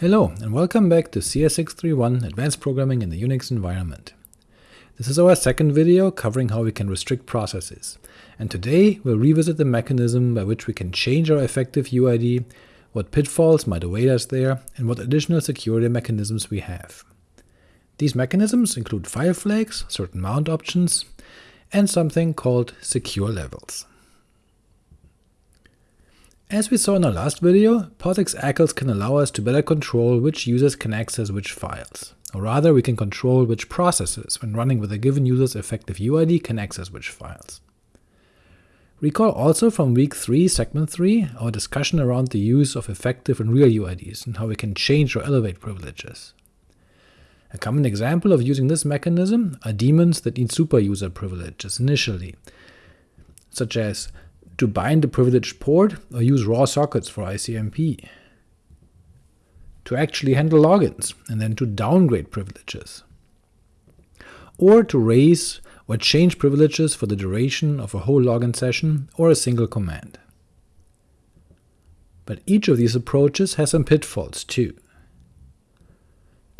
Hello, and welcome back to CS631 Advanced Programming in the Unix Environment. This is our second video covering how we can restrict processes, and today we'll revisit the mechanism by which we can change our effective UID, what pitfalls might await us there, and what additional security mechanisms we have. These mechanisms include file flags, certain mount options, and something called secure levels. As we saw in our last video, POSIX ACLs can allow us to better control which users can access which files, or rather we can control which processes, when running with a given user's effective UID, can access which files. Recall also from week 3, segment 3, our discussion around the use of effective and real UIDs, and how we can change or elevate privileges. A common example of using this mechanism are daemons that need superuser privileges initially, such as to bind a privileged port or use raw sockets for ICMP, to actually handle logins, and then to downgrade privileges, or to raise or change privileges for the duration of a whole login session or a single command. But each of these approaches has some pitfalls too.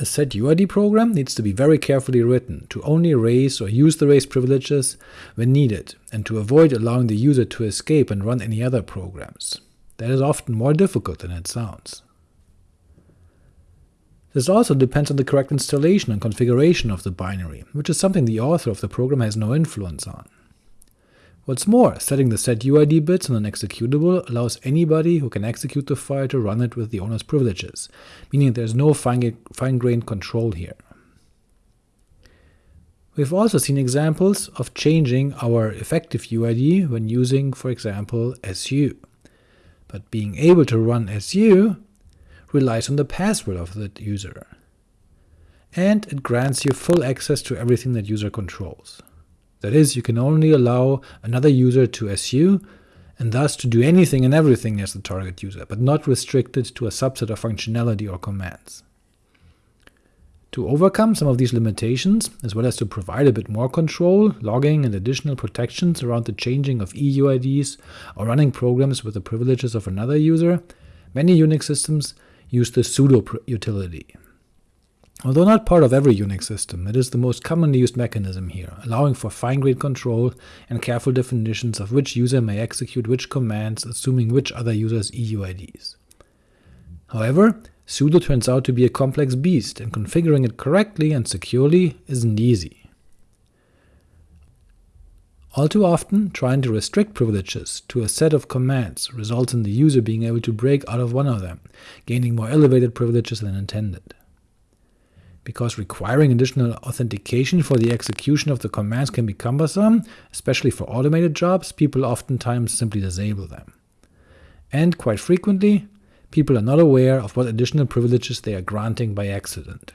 A setuid program needs to be very carefully written to only raise or use the raised privileges when needed, and to avoid allowing the user to escape and run any other programs. That is often more difficult than it sounds. This also depends on the correct installation and configuration of the binary, which is something the author of the program has no influence on. What's more, setting the setuid bits on an executable allows anybody who can execute the file to run it with the owner's privileges, meaning there's no fine-grained control here. We've also seen examples of changing our effective UID when using, for example, SU. But being able to run SU relies on the password of the user, and it grants you full access to everything that user controls. That is, you can only allow another user to SU, and thus to do anything and everything as the target user, but not restricted to a subset of functionality or commands. To overcome some of these limitations, as well as to provide a bit more control, logging, and additional protections around the changing of EUIDs or running programs with the privileges of another user, many Unix systems use the sudo utility. Although not part of every Unix system, it is the most commonly used mechanism here, allowing for fine-grained control and careful definitions of which user may execute which commands, assuming which other user's EUIDs. However, sudo turns out to be a complex beast, and configuring it correctly and securely isn't easy. All too often, trying to restrict privileges to a set of commands results in the user being able to break out of one of them, gaining more elevated privileges than intended because requiring additional authentication for the execution of the commands can be cumbersome, especially for automated jobs, people oftentimes simply disable them. And quite frequently, people are not aware of what additional privileges they are granting by accident.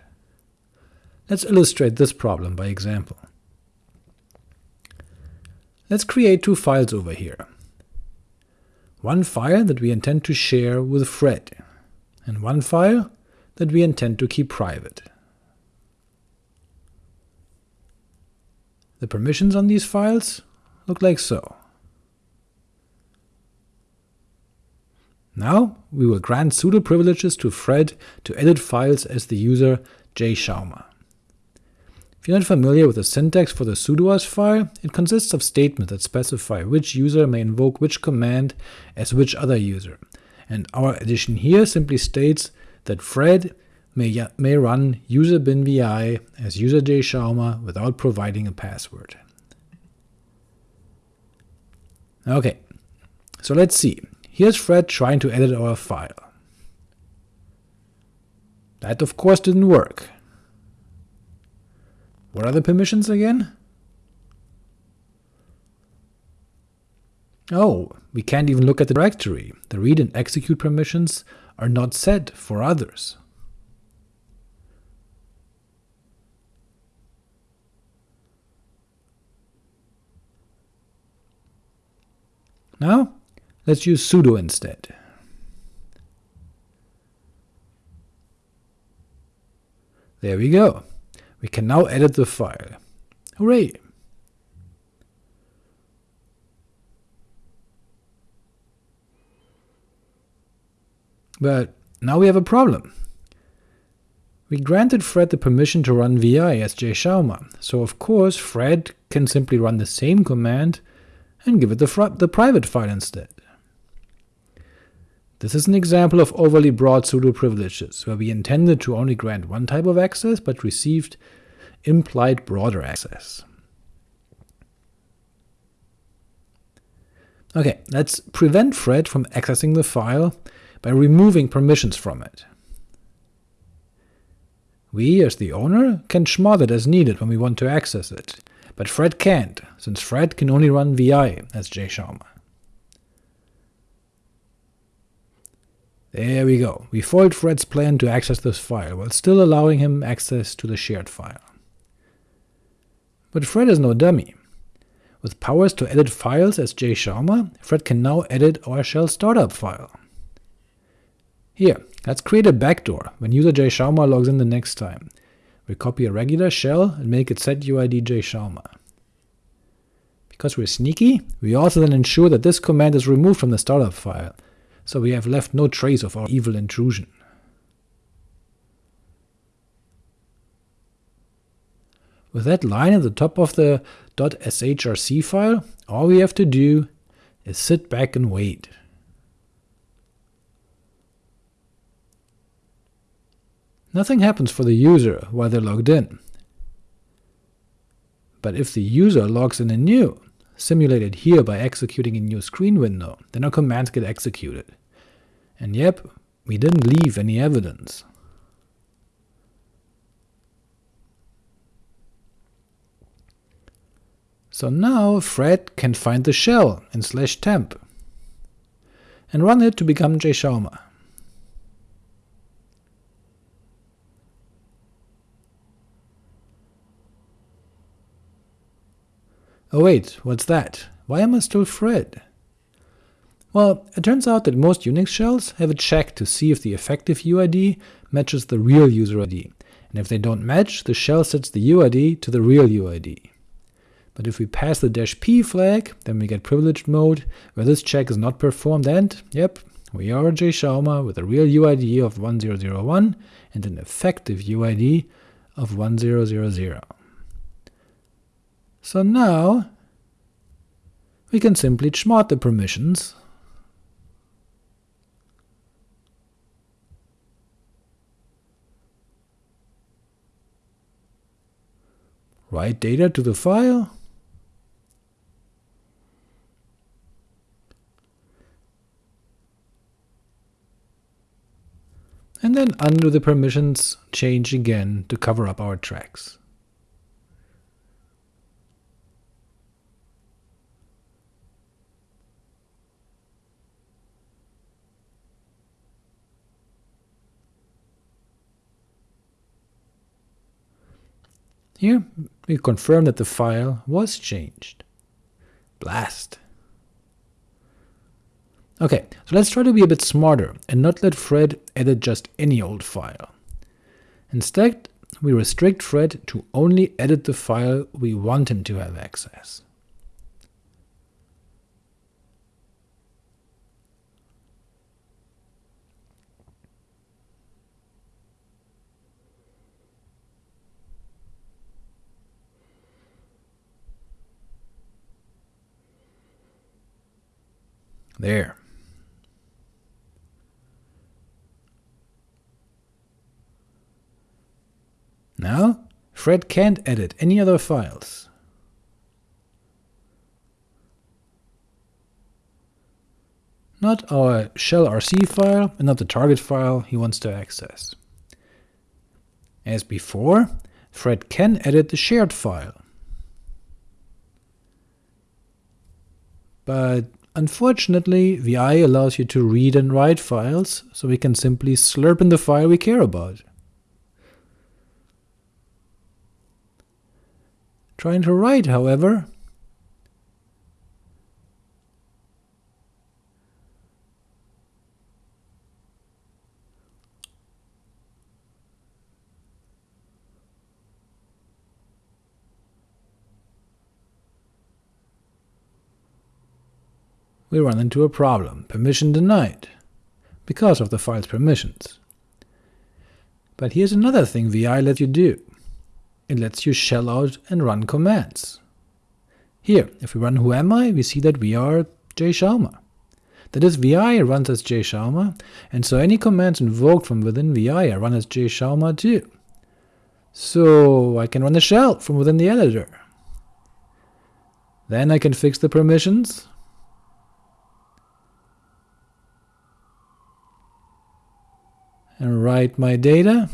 Let's illustrate this problem by example. Let's create two files over here. One file that we intend to share with Fred, and one file that we intend to keep private. The permissions on these files look like so. Now we will grant sudo privileges to Fred to edit files as the user jschauma. If you're not familiar with the syntax for the sudoers file, it consists of statements that specify which user may invoke which command as which other user, and our addition here simply states that Fred may, may run user bin vi as user jschauma without providing a password. Ok, so let's see. Here's Fred trying to edit our file. That of course didn't work. What are the permissions again? Oh, we can't even look at the directory. The read and execute permissions are not set for others. Now, let's use sudo instead. There we go. We can now edit the file. Hooray! But now we have a problem. We granted Fred the permission to run vi as jschauma, so of course Fred can simply run the same command and give it the, the private file instead. This is an example of overly broad sudo privileges, where we intended to only grant one type of access, but received implied broader access. Ok, let's prevent Fred from accessing the file by removing permissions from it. We, as the owner, can chmod it as needed when we want to access it, but Fred can't, since Fred can only run vi as jschauma. There we go, we foiled Fred's plan to access this file, while still allowing him access to the shared file. But Fred is no dummy. With powers to edit files as jschauma, Fred can now edit our shell startup file. Here, let's create a backdoor when user jschauma logs in the next time. We copy a regular shell and make it setuid jschauma. Because we're sneaky, we also then ensure that this command is removed from the startup file, so we have left no trace of our evil intrusion. With that line at the top of the .shrc file, all we have to do is sit back and wait. Nothing happens for the user while they're logged in. But if the user logs in anew, simulated here by executing a new screen window, then our commands get executed. And yep, we didn't leave any evidence. So now Fred can find the shell in slash temp, and run it to become jschauma. Oh wait, what's that? Why am I still Fred? Well, it turns out that most Unix shells have a check to see if the effective UID matches the real user ID, and if they don't match, the shell sets the UID to the real UID. But if we pass the "-p flag, then we get privileged mode, where this check is not performed and, yep, we are jschauma with a real UID of 1001 and an effective UID of 1000. So now we can simply chmod the permissions write data to the file, and then undo the permissions change again to cover up our tracks. Here we confirm that the file was changed. Blast. Ok, so let's try to be a bit smarter and not let Fred edit just any old file. Instead, we restrict Fred to only edit the file we want him to have access. There. Now, Fred can't edit any other files. Not our shell rc file, and not the target file he wants to access. As before, Fred can edit the shared file. But Unfortunately, VI allows you to read and write files, so we can simply slurp in the file we care about. Trying to write, however, we run into a problem, permission denied, because of the file's permissions. But here's another thing vi lets you do. It lets you shell out and run commands. Here, if we run whoami, we see that we are jschauma. That is, vi runs as jschauma, and so any commands invoked from within vi are run as jschauma too. So I can run a shell from within the editor. Then I can fix the permissions, and write my data.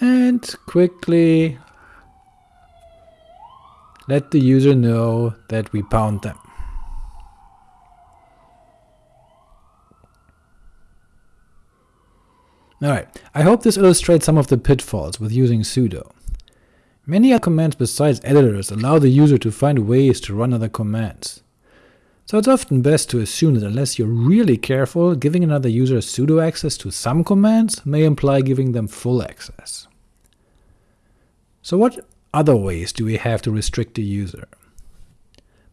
And quickly let the user know that we bound them. Alright, I hope this illustrates some of the pitfalls with using sudo. Many other commands besides editors allow the user to find ways to run other commands. So it's often best to assume that unless you're really careful, giving another user sudo access to some commands may imply giving them full access. So what other ways do we have to restrict the user?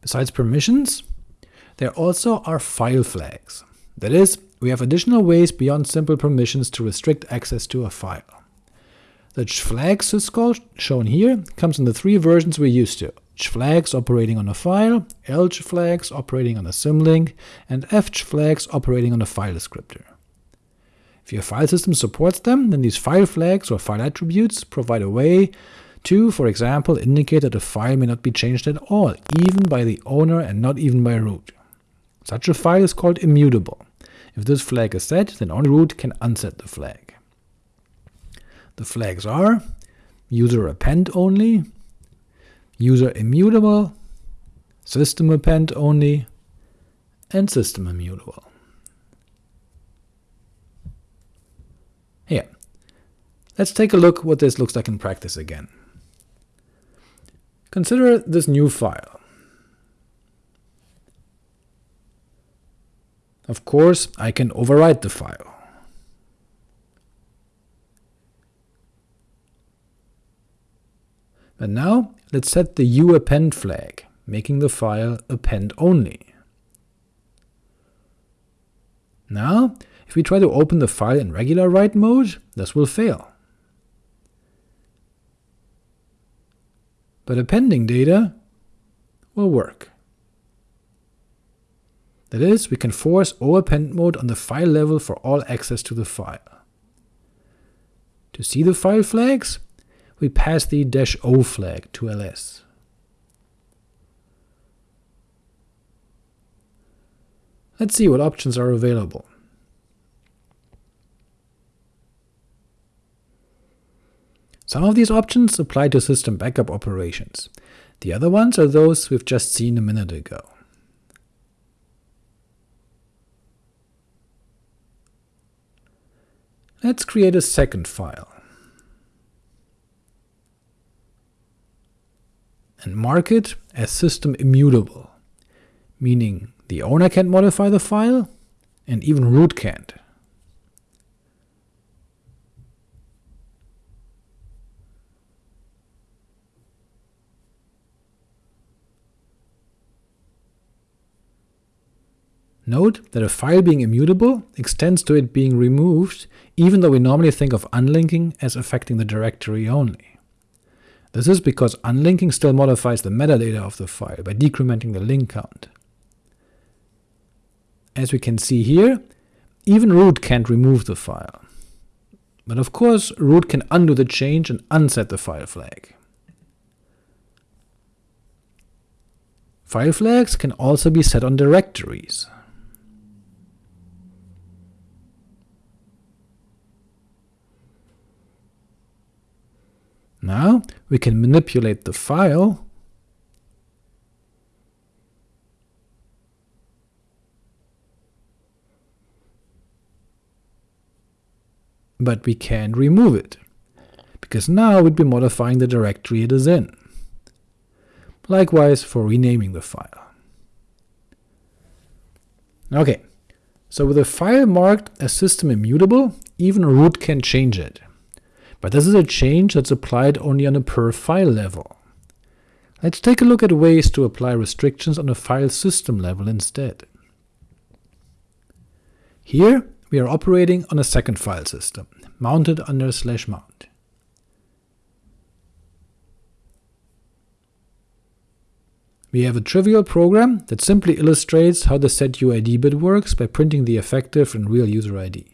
Besides permissions, there also are file flags. That is, we have additional ways beyond simple permissions to restrict access to a file. The flag syscall shown here comes in the three versions we're used to, flags operating on a file, L flags operating on a symlink, and F flags operating on a file descriptor. If your file system supports them, then these file flags or file attributes provide a way to, for example, indicate that a file may not be changed at all, even by the owner and not even by root. Such a file is called immutable. If this flag is set, then only root can unset the flag. The flags are user append only, user immutable, system append only, and system immutable. Here, let's take a look what this looks like in practice again. Consider this new file. Of course, I can overwrite the file. But now let's set the uappend flag, making the file append only. Now, if we try to open the file in regular write mode, this will fail. But appending data will work. That is, we can force O-append mode on the file level for all access to the file. To see the file flags, we pass the "-o flag to ls. Let's see what options are available. Some of these options apply to system backup operations. The other ones are those we've just seen a minute ago. Let's create a second file. And mark it as system immutable, meaning the owner can't modify the file, and even root can't. Note that a file being immutable extends to it being removed, even though we normally think of unlinking as affecting the directory only. This is because unlinking still modifies the metadata of the file by decrementing the link count. As we can see here, even root can't remove the file. But of course, root can undo the change and unset the file flag. File flags can also be set on directories. Now we can manipulate the file but we can't remove it, because now we'd be modifying the directory it is in. Likewise for renaming the file. Ok, so with a file marked as system immutable, even root can change it. But this is a change that's applied only on a per file level. Let's take a look at ways to apply restrictions on a file system level instead. Here we are operating on a second file system, mounted under slash mount. We have a trivial program that simply illustrates how the setuid bit works by printing the effective and real user ID.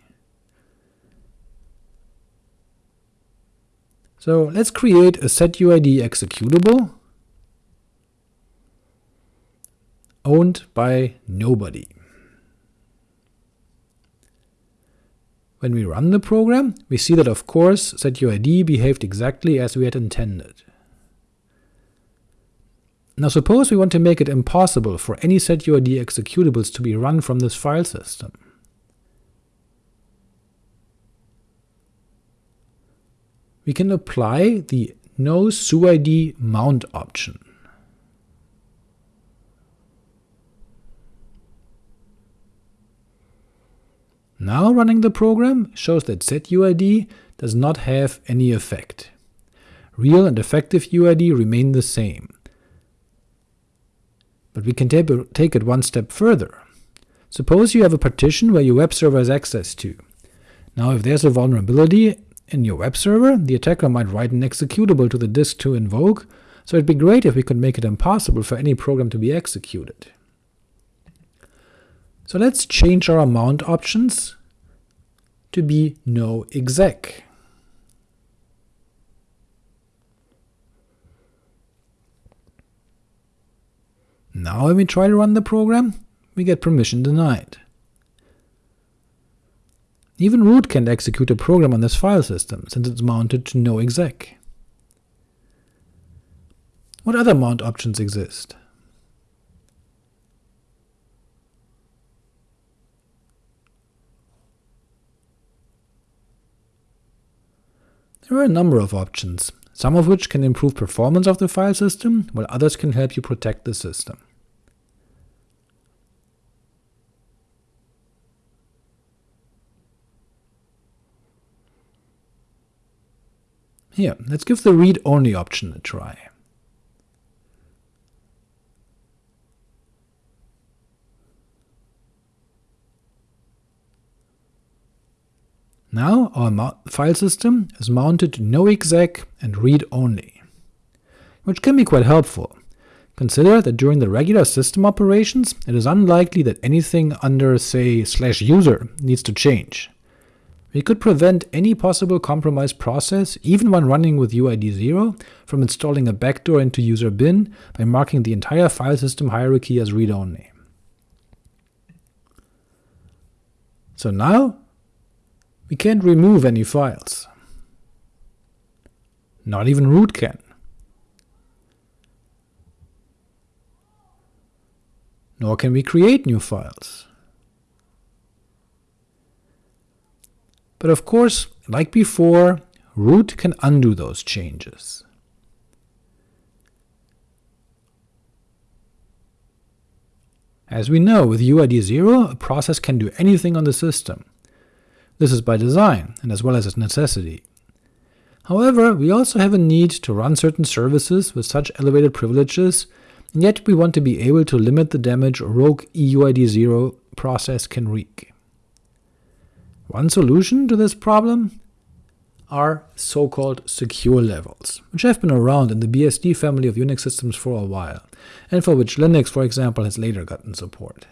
So let's create a setuid executable owned by nobody. When we run the program, we see that of course setuid behaved exactly as we had intended. Now suppose we want to make it impossible for any setuid executables to be run from this file system. We can apply the no suid mount option. Now running the program shows that setuid does not have any effect. Real and effective UID remain the same, but we can take it one step further. Suppose you have a partition where your web server has access to. Now if there's a vulnerability in your web server, the attacker might write an executable to the disk to invoke, so it'd be great if we could make it impossible for any program to be executed. So let's change our mount options to be no exec. Now when we try to run the program, we get permission denied. Even root can't execute a program on this file system, since it's mounted to no exec. What other mount options exist? There are a number of options, some of which can improve performance of the file system, while others can help you protect the system. Here, let's give the read-only option a try. Now our file system is mounted to no exec and read-only, which can be quite helpful. Consider that during the regular system operations, it is unlikely that anything under, say, slash user needs to change. We could prevent any possible compromised process, even when running with UID 0, from installing a backdoor into user bin by marking the entire file system hierarchy as read-only. So now we can't remove any files. Not even root can. Nor can we create new files. But of course, like before, root can undo those changes. As we know, with UID 0, a process can do anything on the system. This is by design, and as well as a necessity. However, we also have a need to run certain services with such elevated privileges, and yet we want to be able to limit the damage a rogue EUID0 process can wreak. One solution to this problem are so-called secure levels, which have been around in the BSD family of Unix systems for a while, and for which Linux, for example, has later gotten support.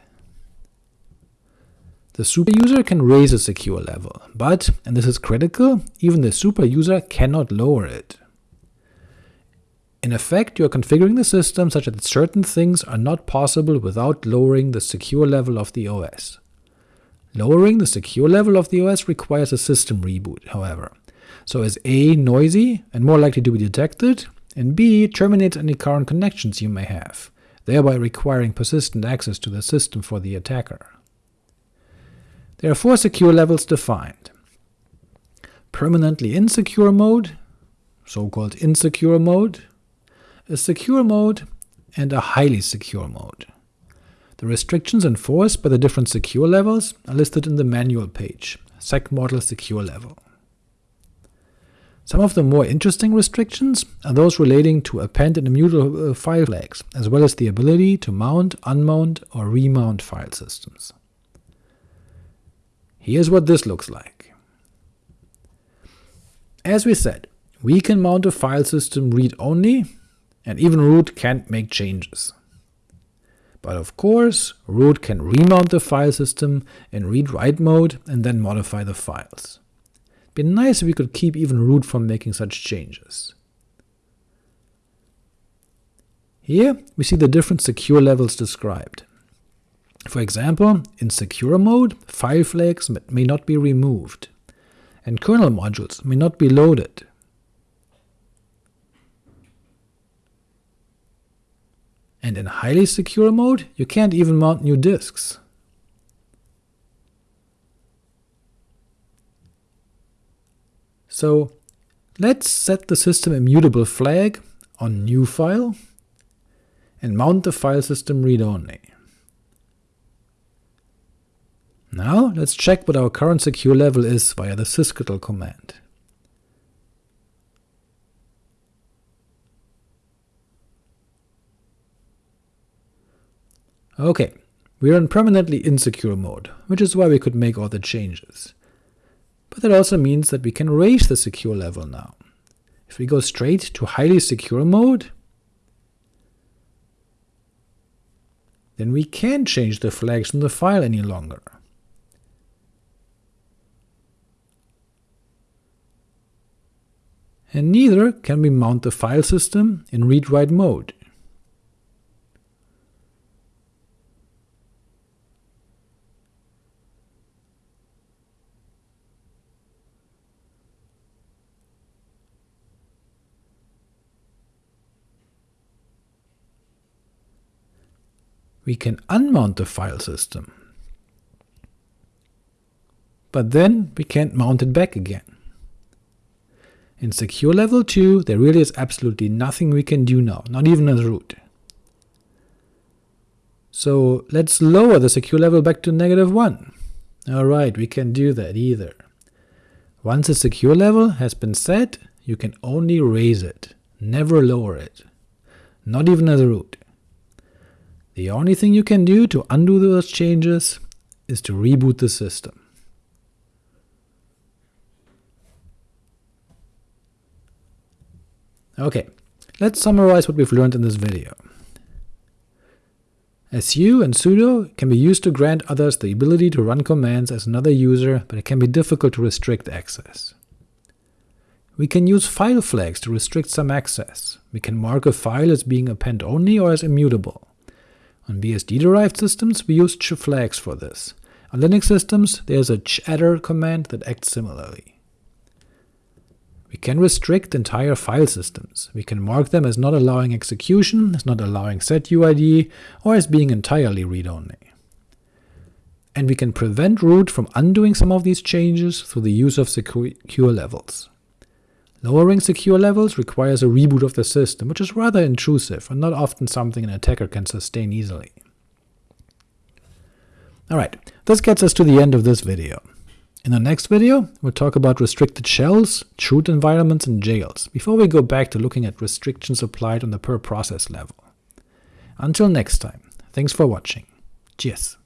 The superuser can raise a secure level, but, and this is critical, even the superuser cannot lower it. In effect, you are configuring the system such that certain things are not possible without lowering the secure level of the OS. Lowering the secure level of the OS requires a system reboot, however, so is A noisy and more likely to be detected, and B terminates any current connections you may have, thereby requiring persistent access to the system for the attacker. There are four secure levels defined. Permanently insecure mode, so-called insecure mode, a secure mode, and a highly secure mode. The restrictions enforced by the different secure levels are listed in the manual page, SecModel Secure Level. Some of the more interesting restrictions are those relating to append and immutable uh, file flags, as well as the ability to mount, unmount, or remount file systems. Here's what this looks like. As we said, we can mount a file system read-only, and even root can't make changes. But of course, root can remount the file system in read-write mode and then modify the files. It'd be nice if we could keep even root from making such changes. Here we see the different secure levels described. For example, in secure mode, file flags may not be removed, and kernel modules may not be loaded. And in highly secure mode, you can't even mount new disks. So let's set the system immutable flag on new file and mount the file system read-only. Now let's check what our current secure level is via the sysctl command. Ok, we are in permanently insecure mode, which is why we could make all the changes. But that also means that we can raise the secure level now. If we go straight to highly secure mode, then we can't change the flags in the file any longer. And neither can we mount the file system in read-write mode. We can unmount the file system. But then we can't mount it back again. In secure level 2 there really is absolutely nothing we can do now, not even as root. So let's lower the secure level back to negative 1. Alright, we can do that either. Once a secure level has been set, you can only raise it, never lower it, not even as root. The only thing you can do to undo those changes is to reboot the system. Ok, let's summarize what we've learned in this video. su and sudo can be used to grant others the ability to run commands as another user, but it can be difficult to restrict access. We can use file flags to restrict some access. We can mark a file as being append-only or as immutable. On BSD-derived systems, we use chflags for this. On Linux systems, there's a chattr command that acts similarly. We can restrict entire file systems. We can mark them as not allowing execution, as not allowing setuid, or as being entirely read-only. And we can prevent root from undoing some of these changes through the use of secure levels. Lowering secure levels requires a reboot of the system, which is rather intrusive and not often something an attacker can sustain easily. Alright, this gets us to the end of this video. In the next video, we'll talk about restricted shells, chroot environments, and jails, before we go back to looking at restrictions applied on the per process level. Until next time, thanks for watching. Cheers!